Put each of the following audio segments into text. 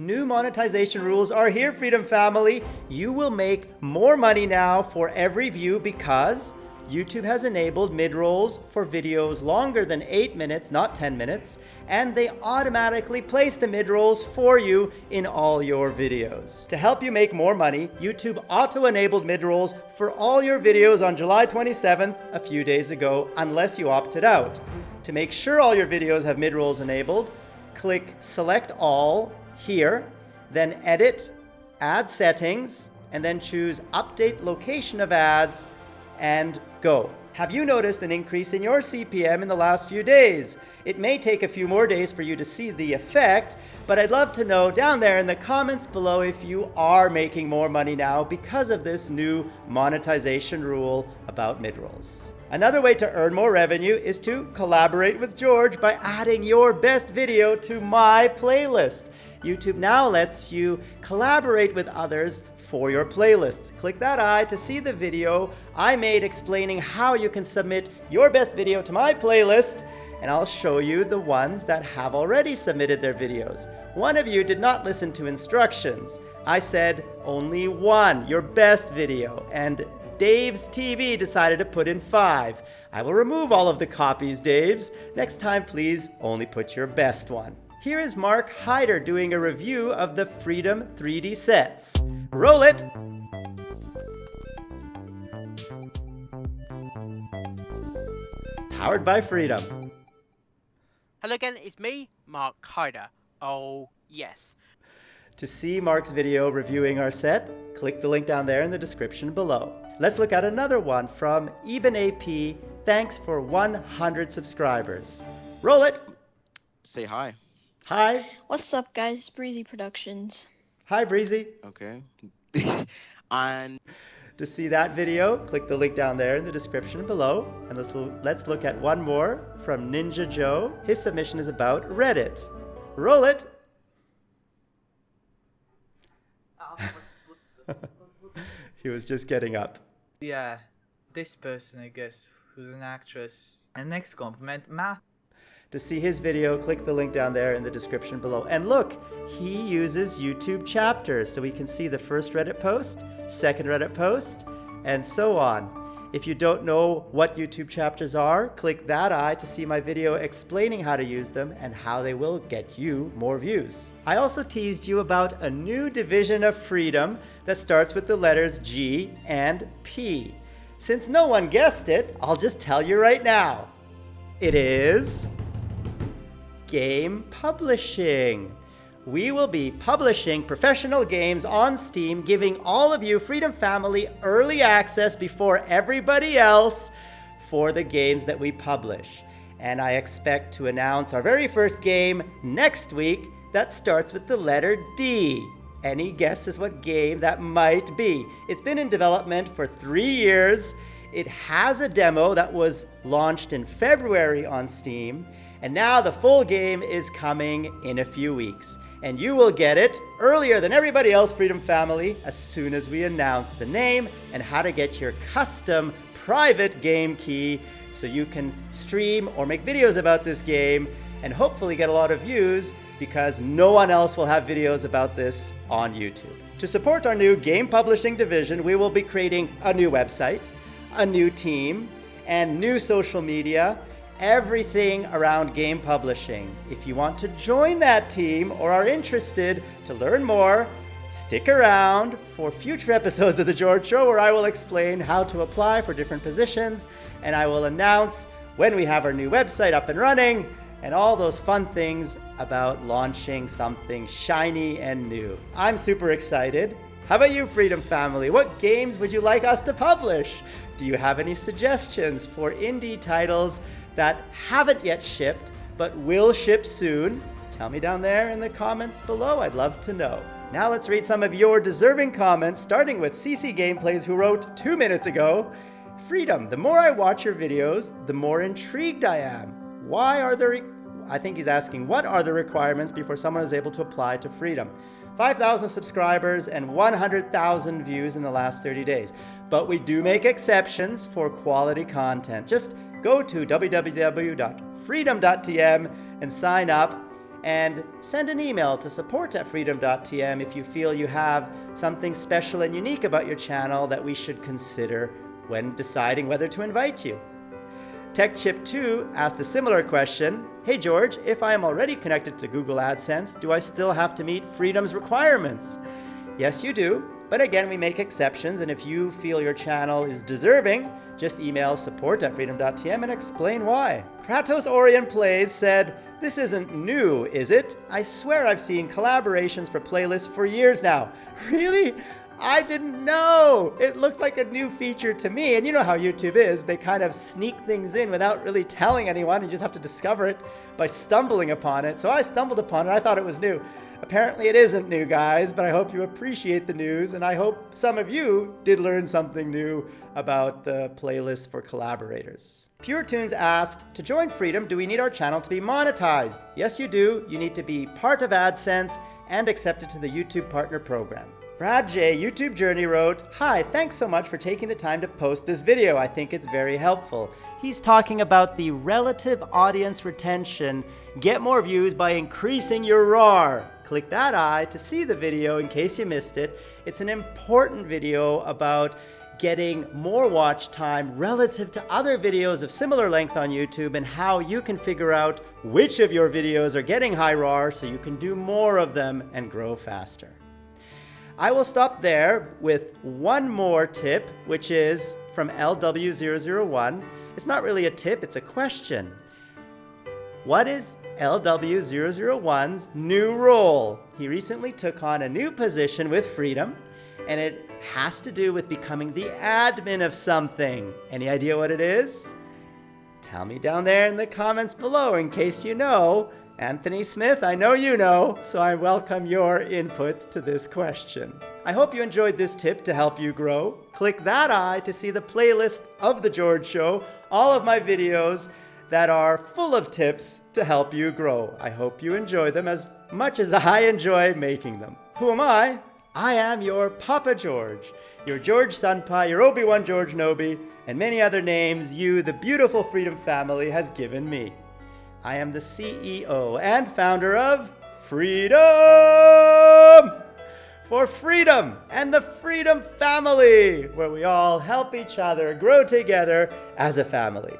New monetization rules are here, Freedom Family. You will make more money now for every view because YouTube has enabled mid-rolls for videos longer than 8 minutes, not 10 minutes, and they automatically place the mid-rolls for you in all your videos. To help you make more money, YouTube auto-enabled mid-rolls for all your videos on July 27th, a few days ago, unless you opted out. To make sure all your videos have mid-rolls enabled, click Select All here, then edit, add settings, and then choose update location of ads and go. Have you noticed an increase in your CPM in the last few days? It may take a few more days for you to see the effect, but I'd love to know down there in the comments below if you are making more money now because of this new monetization rule about midrolls. Another way to earn more revenue is to collaborate with George by adding your best video to my playlist. YouTube now lets you collaborate with others for your playlists. Click that eye to see the video I made explaining how you can submit your best video to my playlist and I'll show you the ones that have already submitted their videos. One of you did not listen to instructions. I said only one, your best video, and Dave's TV decided to put in five. I will remove all of the copies, Dave's. Next time, please only put your best one. Here is Mark Hyder doing a review of the Freedom 3D sets. Roll it! Powered by Freedom. Hello again, it's me, Mark Hyder. Oh, yes. To see Mark's video reviewing our set, click the link down there in the description below. Let's look at another one from Eben AP. Thanks for 100 subscribers. Roll it! Say hi. Hi. What's up, guys? Breezy Productions. Hi, Breezy. Okay. On. to see that video, click the link down there in the description below. And let's, let's look at one more from Ninja Joe. His submission is about Reddit. Roll it. he was just getting up. Yeah, this person, I guess, who's an actress. And next compliment, Matt. To see his video, click the link down there in the description below. And look, he uses YouTube chapters, so we can see the first Reddit post, second Reddit post, and so on. If you don't know what YouTube chapters are, click that eye to see my video explaining how to use them and how they will get you more views. I also teased you about a new division of freedom that starts with the letters G and P. Since no one guessed it, I'll just tell you right now. It is game publishing. We will be publishing professional games on Steam, giving all of you Freedom Family early access before everybody else for the games that we publish. And I expect to announce our very first game next week that starts with the letter D. Any guesses what game that might be? It's been in development for three years. It has a demo that was launched in February on Steam, and now the full game is coming in a few weeks. And you will get it earlier than everybody else, Freedom Family, as soon as we announce the name and how to get your custom private game key so you can stream or make videos about this game and hopefully get a lot of views because no one else will have videos about this on YouTube. To support our new game publishing division, we will be creating a new website, a new team, and new social media, everything around game publishing. If you want to join that team or are interested to learn more, stick around for future episodes of The George Show where I will explain how to apply for different positions and I will announce when we have our new website up and running and all those fun things about launching something shiny and new. I'm super excited. How about you, Freedom Family? What games would you like us to publish? Do you have any suggestions for indie titles that haven't yet shipped but will ship soon? Tell me down there in the comments below. I'd love to know. Now let's read some of your deserving comments, starting with CC Gameplays, who wrote two minutes ago Freedom, the more I watch your videos, the more intrigued I am. Why are there, I think he's asking, what are the requirements before someone is able to apply to Freedom? 5,000 subscribers and 100,000 views in the last 30 days. But we do make exceptions for quality content. Just go to www.freedom.tm and sign up And send an email to support at freedom.tm if you feel you have something special and unique about your channel that we should consider when deciding whether to invite you. TechChip2 asked a similar question. Hey George, if I am already connected to Google AdSense, do I still have to meet Freedom's requirements? Yes, you do. But again, we make exceptions, and if you feel your channel is deserving, just email support at freedom.tm and explain why. Kratos Orion Plays said, This isn't new, is it? I swear I've seen collaborations for playlists for years now. Really? I didn't know. It looked like a new feature to me. And you know how YouTube is. They kind of sneak things in without really telling anyone. You just have to discover it by stumbling upon it. So I stumbled upon it. I thought it was new. Apparently it isn't new, guys, but I hope you appreciate the news. And I hope some of you did learn something new about the playlist for collaborators. Pure Tunes asked, to join Freedom, do we need our channel to be monetized? Yes, you do. You need to be part of AdSense and accepted to the YouTube Partner Program. Brad J, YouTube Journey wrote, Hi, thanks so much for taking the time to post this video. I think it's very helpful. He's talking about the relative audience retention. Get more views by increasing your ROAR. Click that eye to see the video in case you missed it. It's an important video about getting more watch time relative to other videos of similar length on YouTube and how you can figure out which of your videos are getting high ROAR so you can do more of them and grow faster. I will stop there with one more tip, which is from LW001. It's not really a tip, it's a question. What is LW001's new role? He recently took on a new position with Freedom, and it has to do with becoming the admin of something. Any idea what it is? Tell me down there in the comments below in case you know. Anthony Smith, I know you know, so I welcome your input to this question. I hope you enjoyed this tip to help you grow. Click that eye to see the playlist of The George Show, all of my videos that are full of tips to help you grow. I hope you enjoy them as much as I enjoy making them. Who am I? I am your Papa George, your George Senpai, your Obi-Wan George Nobi, and many other names you, the beautiful Freedom family, has given me. I am the CEO and founder of Freedom! For freedom and the Freedom family, where we all help each other grow together as a family.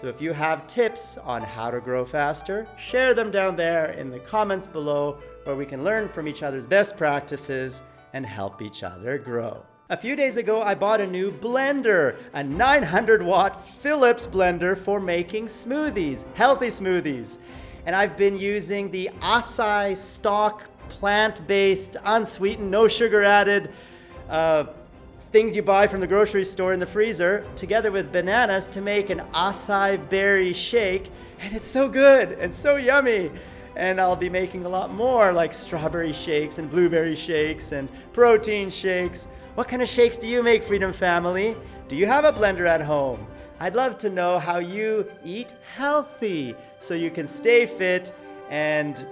So if you have tips on how to grow faster, share them down there in the comments below where we can learn from each other's best practices and help each other grow. A few days ago, I bought a new blender, a 900 watt Philips blender for making smoothies, healthy smoothies. And I've been using the Acai stock plant-based, unsweetened, no sugar added uh, things you buy from the grocery store in the freezer together with bananas to make an acai berry shake. And it's so good and so yummy and I'll be making a lot more like strawberry shakes and blueberry shakes and protein shakes. What kind of shakes do you make, Freedom Family? Do you have a blender at home? I'd love to know how you eat healthy so you can stay fit and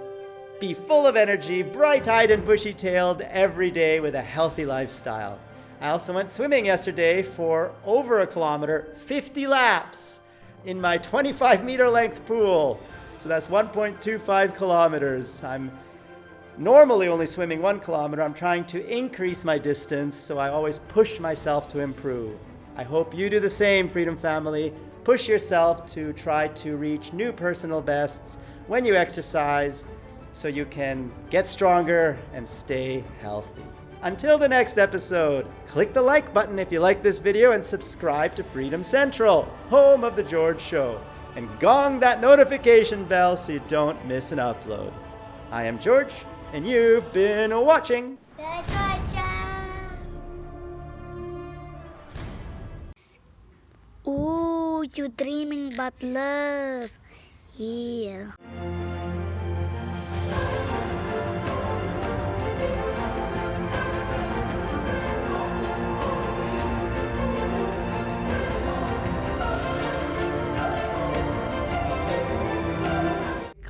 be full of energy, bright-eyed and bushy-tailed every day with a healthy lifestyle. I also went swimming yesterday for over a kilometer, 50 laps in my 25 meter length pool. So that's 1.25 kilometers. I'm normally only swimming one kilometer. I'm trying to increase my distance, so I always push myself to improve. I hope you do the same, Freedom Family. Push yourself to try to reach new personal bests when you exercise so you can get stronger and stay healthy. Until the next episode, click the like button if you like this video and subscribe to Freedom Central, home of The George Show, and gong that notification bell so you don't miss an upload. I am George, and you've been watching. Ooh, you dreaming about love. Yeah.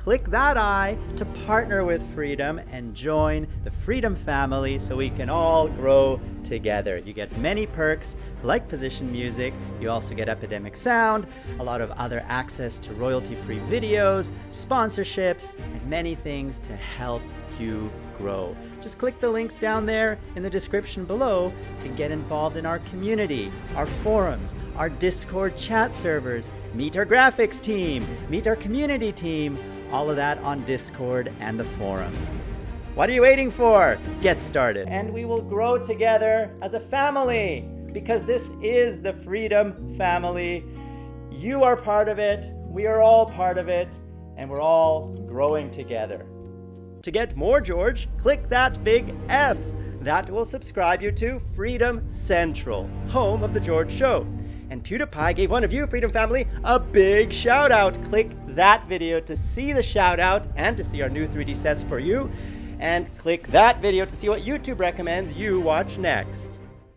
Click that I to partner with Freedom and join the Freedom family so we can all grow together. You get many perks like position music, you also get Epidemic Sound, a lot of other access to royalty free videos, sponsorships, and many things to help you grow. Just click the links down there in the description below to get involved in our community, our forums, our Discord chat servers, meet our graphics team, meet our community team, all of that on Discord and the forums. What are you waiting for? Get started. And we will grow together as a family because this is the Freedom Family. You are part of it, we are all part of it, and we're all growing together. To get more George, click that big F. That will subscribe you to Freedom Central, home of The George Show. And PewDiePie gave one of you, Freedom Family, a big shout out. Click that video to see the shout out and to see our new 3D sets for you. And click that video to see what YouTube recommends you watch next.